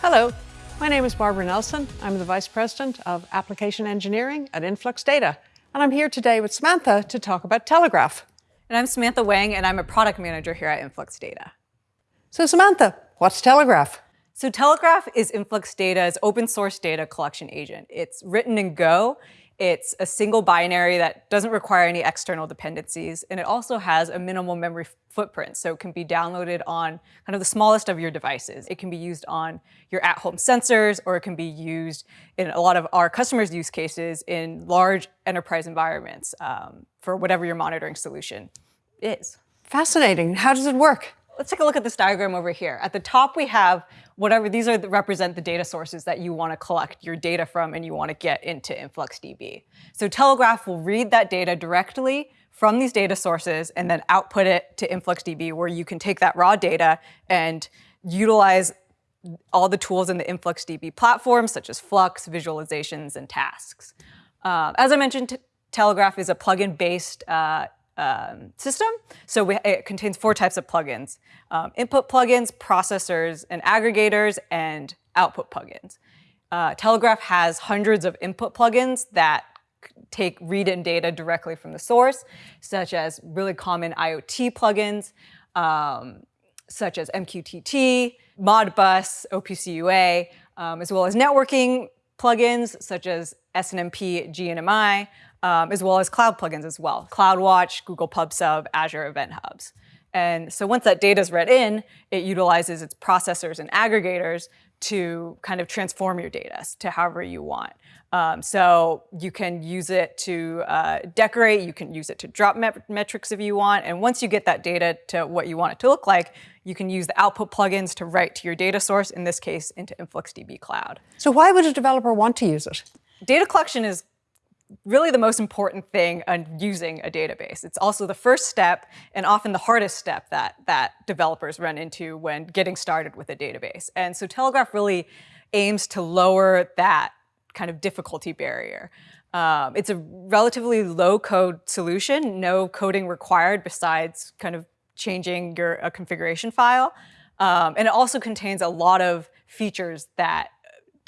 Hello, my name is Barbara Nelson. I'm the Vice President of Application Engineering at Influx Data, and I'm here today with Samantha to talk about Telegraf. And I'm Samantha Wang, and I'm a product manager here at Influx Data. So Samantha, what's Telegraf? So Telegraf is Influx Data's open source data collection agent. It's written in Go. It's a single binary that doesn't require any external dependencies, and it also has a minimal memory footprint, so it can be downloaded on kind of the smallest of your devices. It can be used on your at-home sensors, or it can be used in a lot of our customers' use cases in large enterprise environments um, for whatever your monitoring solution is. Fascinating. How does it work? Let's take a look at this diagram over here. At the top, we have whatever, these are the, represent the data sources that you want to collect your data from and you want to get into InfluxDB. So Telegraf will read that data directly from these data sources and then output it to InfluxDB where you can take that raw data and utilize all the tools in the InfluxDB platform, such as Flux, visualizations, and tasks. Uh, as I mentioned, Telegraf is a plugin-based uh, um, system. So we, it contains four types of plugins. Um, input plugins, processors, and aggregators, and output plugins. Uh, Telegraf has hundreds of input plugins that take read-in data directly from the source, such as really common IoT plugins, um, such as MQTT, Modbus, OPC um, as well as networking plugins such as SNMP, GNMI, um, as well as cloud plugins as well, CloudWatch, Google PubSub, Azure Event Hubs. And so once that data is read in, it utilizes its processors and aggregators to kind of transform your data to however you want. Um, so you can use it to uh, decorate, you can use it to drop met metrics if you want, and once you get that data to what you want it to look like, you can use the output plugins to write to your data source, in this case, into InfluxDB Cloud. So why would a developer want to use it? Data collection is really the most important thing on using a database. It's also the first step and often the hardest step that, that developers run into when getting started with a database. And so Telegraf really aims to lower that kind of difficulty barrier. Um, it's a relatively low code solution, no coding required besides kind of changing your a configuration file. Um, and it also contains a lot of features that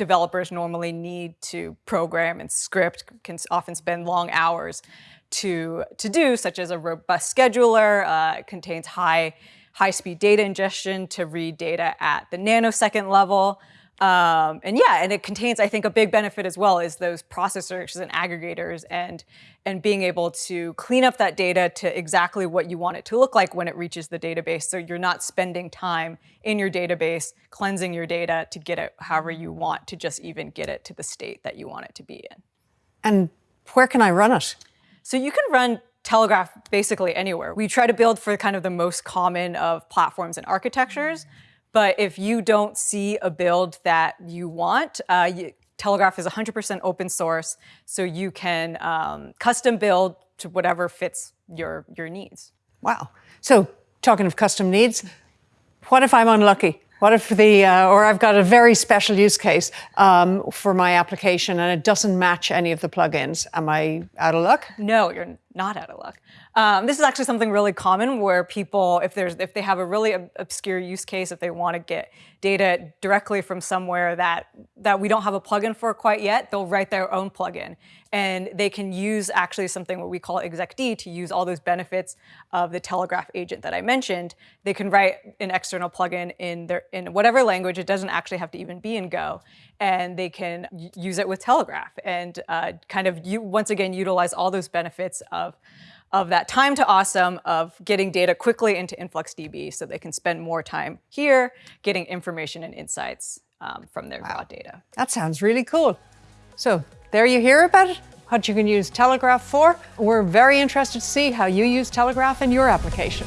developers normally need to program and script, can often spend long hours to, to do, such as a robust scheduler, uh, contains high, high-speed data ingestion to read data at the nanosecond level, um, and yeah, and it contains, I think, a big benefit as well is those processors and aggregators and, and being able to clean up that data to exactly what you want it to look like when it reaches the database. So you're not spending time in your database cleansing your data to get it however you want to just even get it to the state that you want it to be in. And where can I run it? So you can run Telegraf basically anywhere. We try to build for kind of the most common of platforms and architectures. But if you don't see a build that you want, uh, you, Telegraf is 100% open source, so you can um, custom build to whatever fits your, your needs. Wow. So talking of custom needs, what if I'm unlucky? What if the, uh, or I've got a very special use case um, for my application and it doesn't match any of the plugins. Am I out of luck? No, you're not out of luck. Um, this is actually something really common where people, if there's, if they have a really obscure use case, if they want to get data directly from somewhere that, that we don't have a plugin for quite yet, they'll write their own plugin. And they can use actually something what we call execd to use all those benefits of the Telegraf agent that I mentioned. They can write an external plugin in their in whatever language. It doesn't actually have to even be in Go, and they can use it with Telegraf and uh, kind of you, once again utilize all those benefits of of that time to awesome of getting data quickly into InfluxDB so they can spend more time here getting information and insights um, from their wow. raw data. That sounds really cool. So there you hear about it, what you can use Telegraf for. We're very interested to see how you use Telegraf in your application.